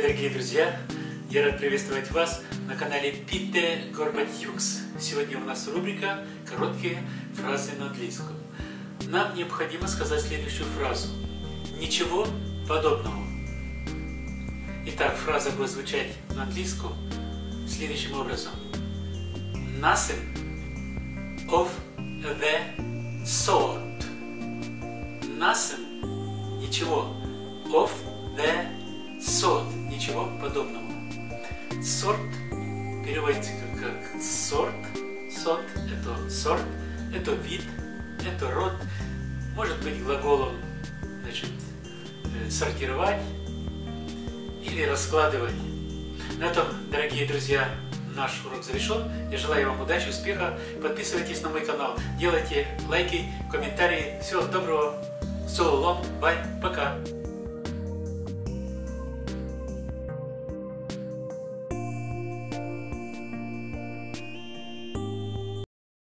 дорогие друзья! Я рад приветствовать вас на канале Пите Горбатюкс. Сегодня у нас рубрика «Короткие фразы на английском». Нам необходимо сказать следующую фразу. Ничего подобного. Итак, фраза будет звучать на английском следующим образом. Nothing of the sort. Nothing, ничего, of the ничего подобного. Сорт переводится как, сорт, сорт это сорт, это вид, это род, может быть глаголом значит, э, сортировать или раскладывать. На этом, дорогие друзья, наш урок завершен. Я желаю вам удачи, успеха. Подписывайтесь на мой канал, делайте лайки, комментарии. Всего доброго. Long. Bye. Пока.